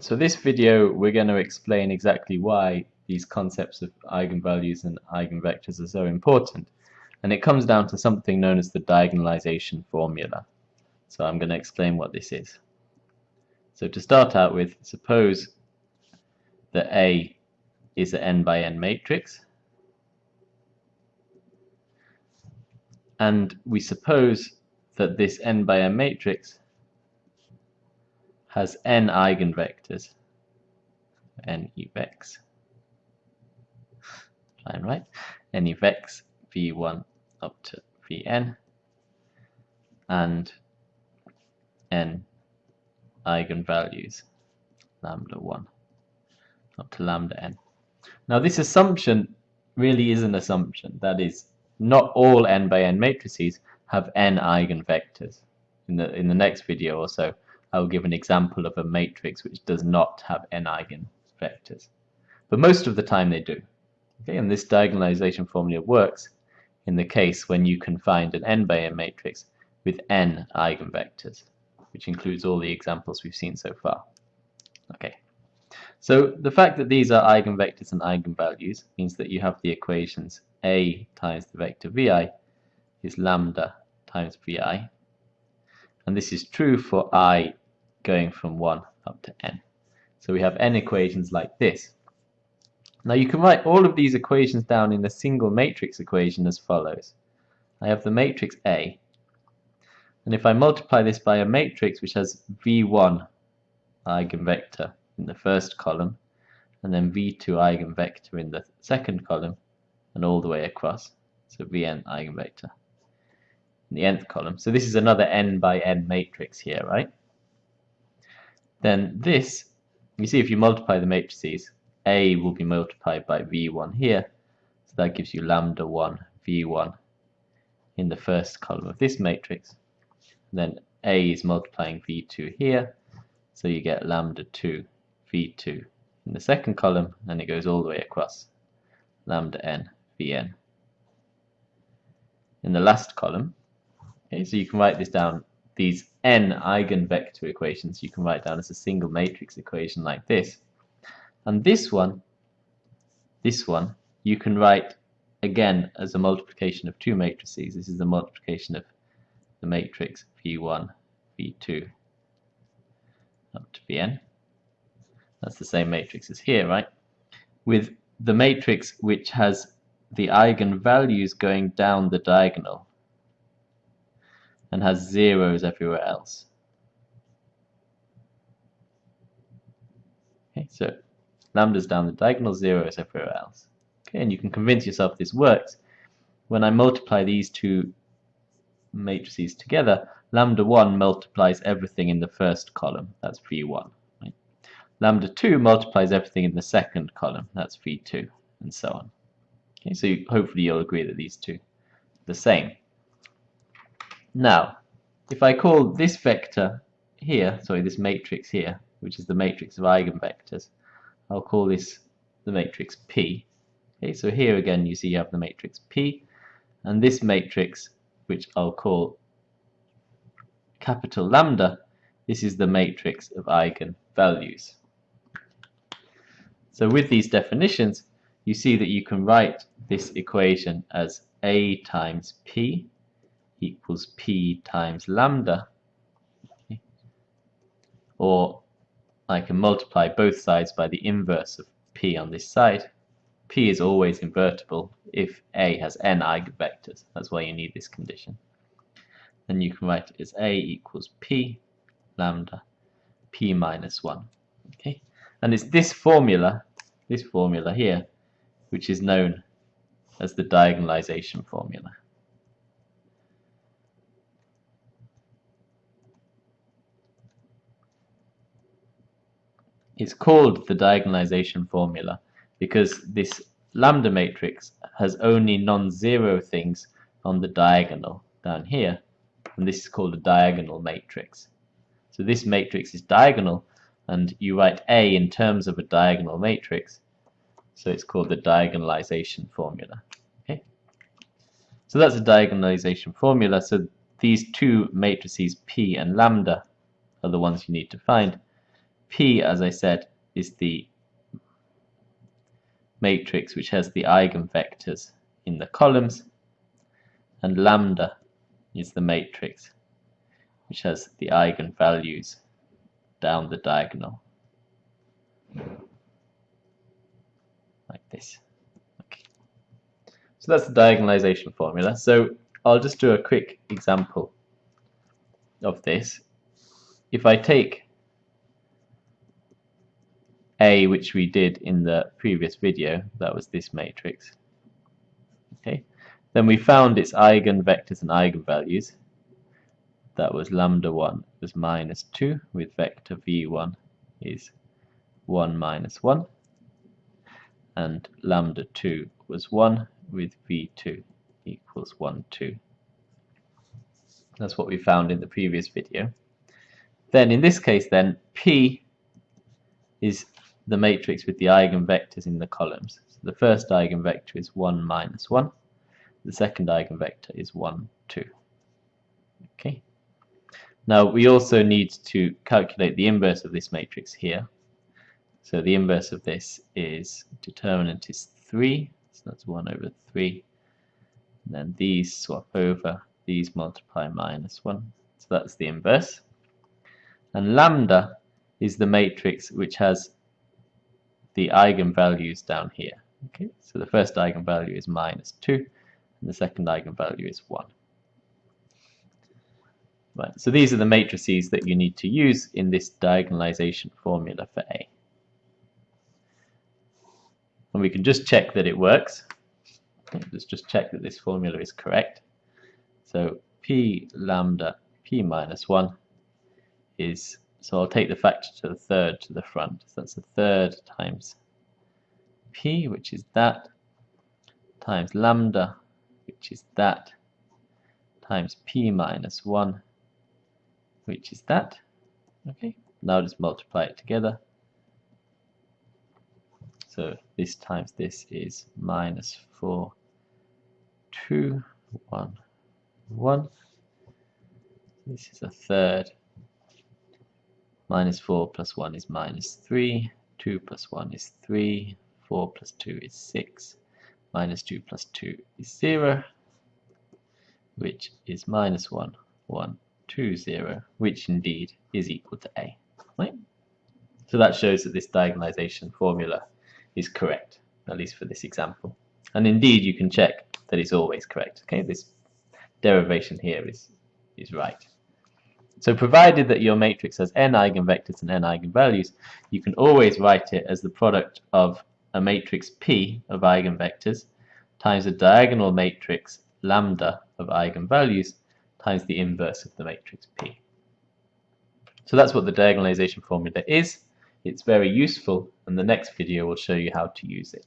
So this video we're going to explain exactly why these concepts of eigenvalues and eigenvectors are so important and it comes down to something known as the diagonalization formula. So I'm going to explain what this is. So to start out with, suppose that A is an n by n matrix and we suppose that this n by n matrix has n eigenvectors, n evex, fine, right? n evex v1 up to vn, and n eigenvalues, lambda 1 up to lambda n. Now this assumption really is an assumption, that is, not all n by n matrices have n eigenvectors. In the, in the next video or so, I will give an example of a matrix which does not have n eigenvectors. But most of the time they do. Okay, and this diagonalization formula works in the case when you can find an n by n matrix with n eigenvectors, which includes all the examples we've seen so far. Okay, so the fact that these are eigenvectors and eigenvalues means that you have the equations a times the vector vi is lambda times vi, and this is true for i going from 1 up to n. So we have n equations like this. Now you can write all of these equations down in a single matrix equation as follows. I have the matrix A, and if I multiply this by a matrix which has v1 eigenvector in the first column, and then v2 eigenvector in the second column, and all the way across, so vn eigenvector in the nth column. So this is another n by n matrix here, right? Then this, you see if you multiply the matrices, A will be multiplied by V1 here, so that gives you lambda 1 V1 in the first column of this matrix. Then A is multiplying V2 here, so you get lambda 2 V2 in the second column, and it goes all the way across, lambda n Vn. In the last column, okay, so you can write this down these n eigenvector equations you can write down as a single matrix equation like this. And this one, this one, you can write again as a multiplication of two matrices. This is the multiplication of the matrix V1, V2 up to Vn. That's the same matrix as here, right? With the matrix which has the eigenvalues going down the diagonal and has zeros everywhere else. Okay, so lambda's down the diagonal, zeros everywhere else. Okay, and you can convince yourself this works. When I multiply these two matrices together, lambda 1 multiplies everything in the first column, that's V1. Right? Lambda 2 multiplies everything in the second column, that's V2, and so on. Okay, so hopefully you'll agree that these two are the same. Now, if I call this vector here, sorry, this matrix here, which is the matrix of eigenvectors, I'll call this the matrix P. Okay, so here again you see you have the matrix P, and this matrix, which I'll call capital lambda, this is the matrix of eigenvalues. So with these definitions, you see that you can write this equation as A times P equals p times lambda. Or I can multiply both sides by the inverse of p on this side. P is always invertible if a has n eigenvectors. That's why you need this condition. Then you can write it as a equals p lambda p minus 1 okay? And it's this formula this formula here which is known as the diagonalization formula It's called the diagonalization formula because this lambda matrix has only non-zero things on the diagonal down here and this is called a diagonal matrix. So this matrix is diagonal and you write A in terms of a diagonal matrix so it's called the diagonalization formula. Okay, So that's a diagonalization formula so these two matrices P and lambda are the ones you need to find P, as I said, is the matrix which has the eigenvectors in the columns, and lambda is the matrix which has the eigenvalues down the diagonal. Like this. Okay. So that's the diagonalization formula. So I'll just do a quick example of this. If I take A, which we did in the previous video, that was this matrix, okay, then we found its eigenvectors and eigenvalues. That was lambda 1 was minus 2 with vector v1 is 1 minus 1 and lambda 2 was 1 with v2 equals 1, 2. That's what we found in the previous video. Then in this case then, P is the matrix with the eigenvectors in the columns. So the first eigenvector is 1 minus 1. The second eigenvector is 1, 2. Okay. Now we also need to calculate the inverse of this matrix here. So the inverse of this is determinant is 3, so that's 1 over 3 and then these swap over, these multiply minus 1. So that's the inverse. And lambda is the matrix which has the eigenvalues down here. Okay, so the first eigenvalue is minus 2, and the second eigenvalue is 1. Right, so these are the matrices that you need to use in this diagonalization formula for A. And we can just check that it works. Let's just check that this formula is correct. So p lambda p minus 1 is, so I'll take the factor to the third to the front. So that's a third times p, which is that, times lambda, which is that, times p minus 1, which is that. Okay, now just multiply it together. So this times this is minus 4 two, one, one. This is a third. Minus 4 plus 1 is minus 3. 2 plus 1 is 3. 4 plus 2 is 6. Minus 2 plus 2 is 0, which is minus 1, 1, 2, 0, which indeed is equal to A. Right? So that shows that this diagonalization formula is correct, at least for this example. And indeed, you can check that it's always correct. Okay, this derivation here is, is right. So provided that your matrix has n eigenvectors and n eigenvalues, you can always write it as the product of a matrix P of eigenvectors times a diagonal matrix lambda of eigenvalues times the inverse of the matrix P. So that's what the diagonalization formula is. It's very useful and the next video will show you how to use it.